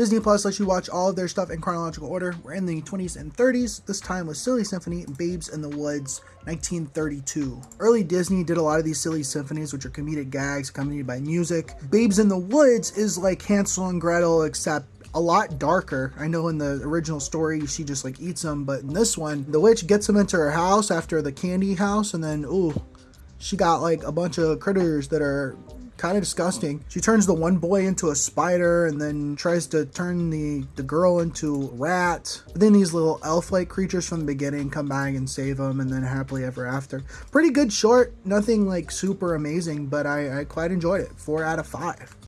Disney Plus lets you watch all of their stuff in chronological order. We're in the 20s and 30s. This time with Silly Symphony, Babes in the Woods, 1932. Early Disney did a lot of these silly symphonies, which are comedic gags accompanied by music. Babes in the Woods is like Hansel and Gretel, except a lot darker. I know in the original story she just like eats them, but in this one, the witch gets them into her house after the candy house, and then ooh, she got like a bunch of critters that are kind of disgusting. She turns the one boy into a spider and then tries to turn the, the girl into a rat. But then these little elf-like creatures from the beginning come back and save them and then happily ever after. Pretty good short, nothing like super amazing, but I, I quite enjoyed it. Four out of five.